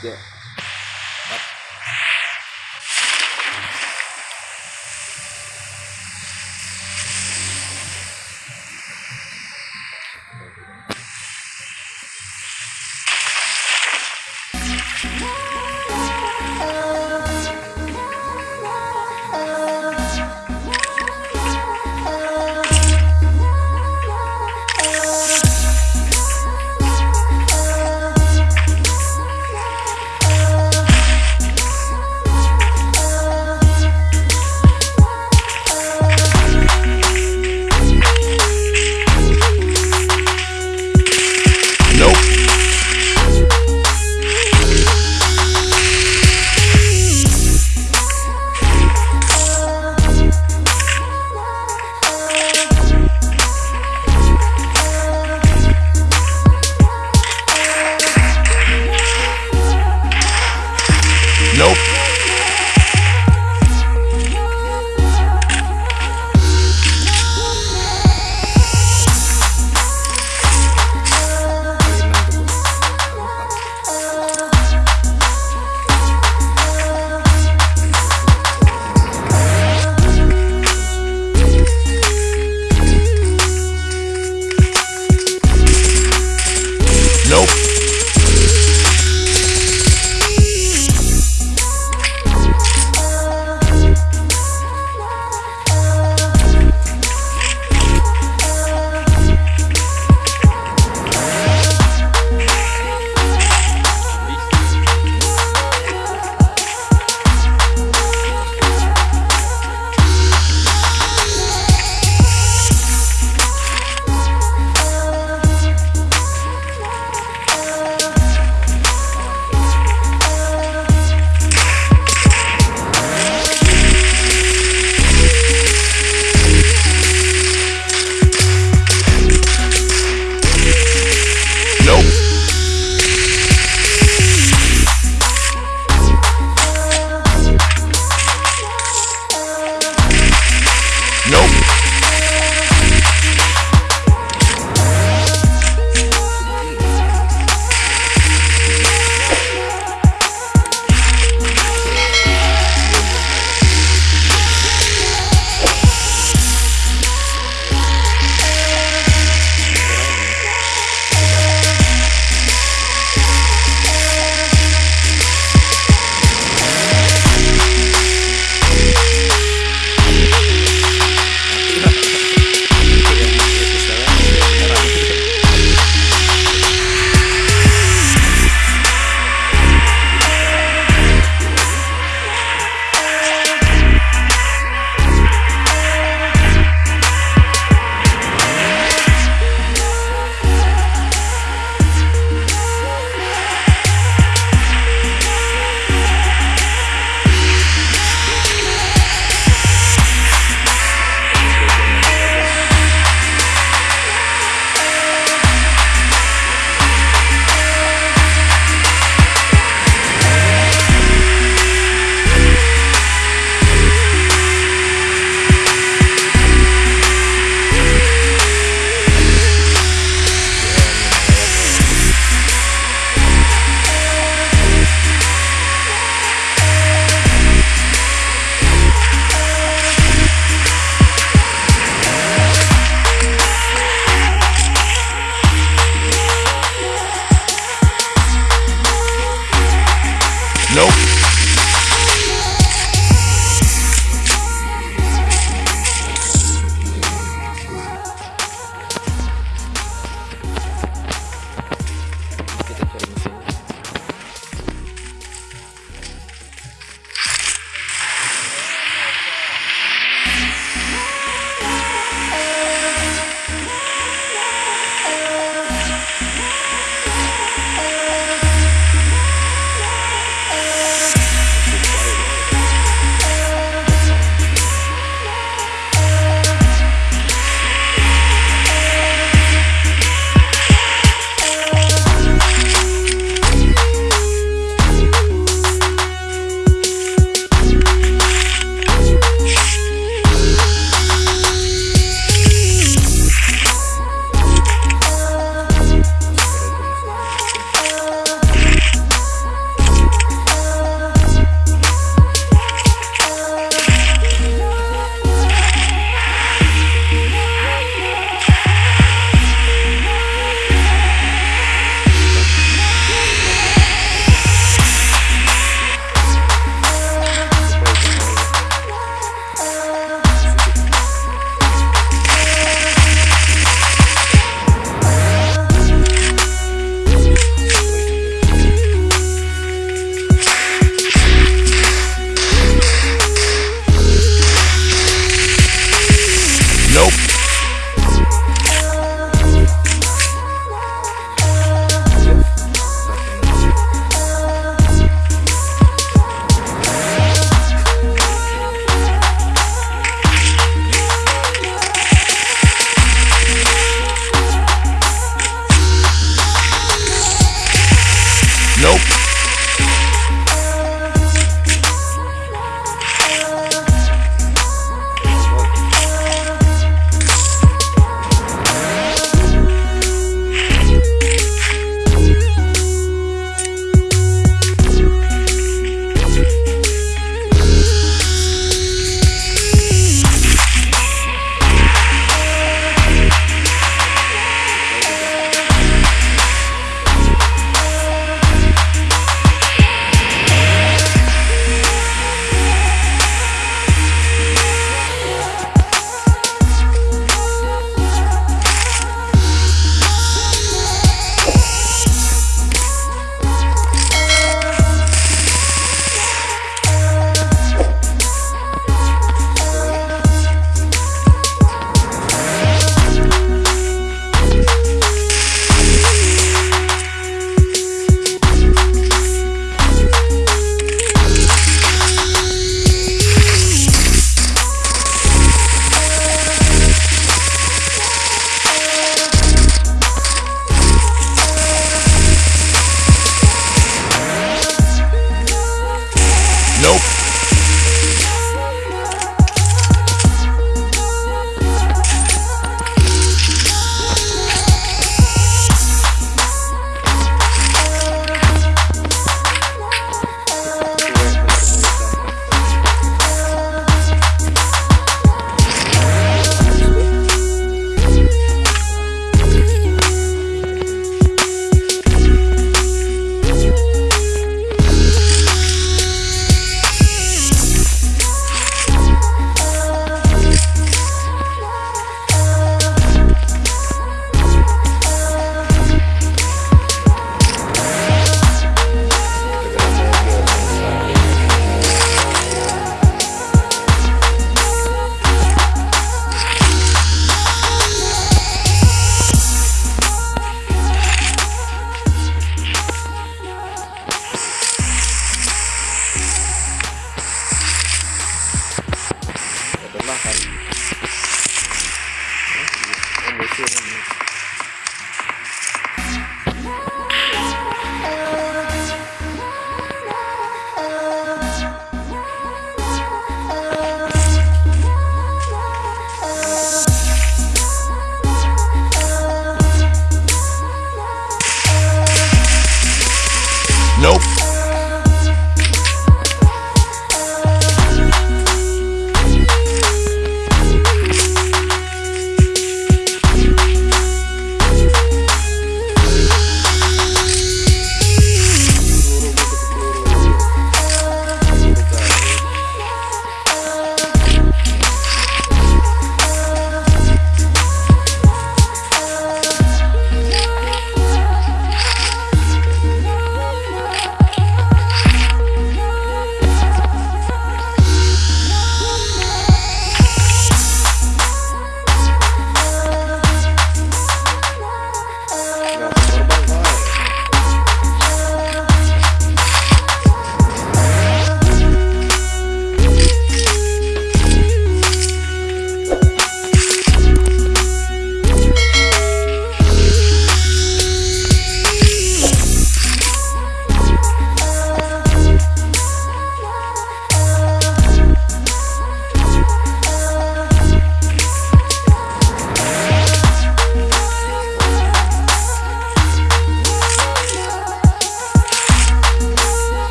death Nope.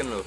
búsquenlo.